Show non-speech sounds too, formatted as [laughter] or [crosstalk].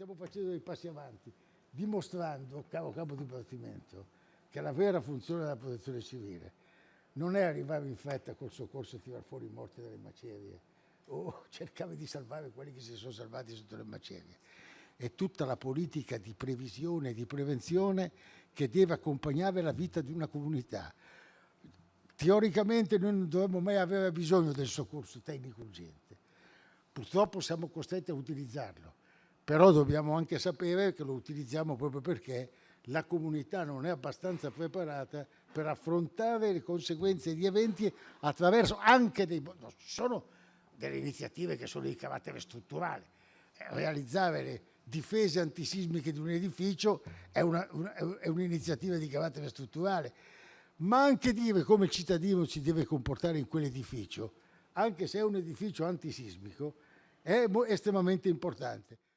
stiamo facendo dei passi avanti, dimostrando, caro capo dipartimento, che la vera funzione della protezione civile non è arrivare in fretta col soccorso e tirare fuori i morti dalle macerie o [laughs] cercare di salvare quelli che si sono salvati sotto le macerie. È tutta la politica di previsione e di prevenzione che deve accompagnare la vita di una comunità. Teoricamente noi non dovremmo mai avere bisogno del soccorso tecnico urgente. Purtroppo siamo costretti a utilizzarlo, però dobbiamo anche sapere che lo utilizziamo proprio perché la comunità non è abbastanza preparata per affrontare le conseguenze di eventi attraverso anche dei... No, sono delle iniziative che sono di carattere strutturale. Eh, realizzare le difese antisismiche di un edificio è un'iniziativa un di carattere strutturale, ma anche dire come il cittadino si deve comportare in quell'edificio, anche se è un edificio antisismico, è estremamente importante.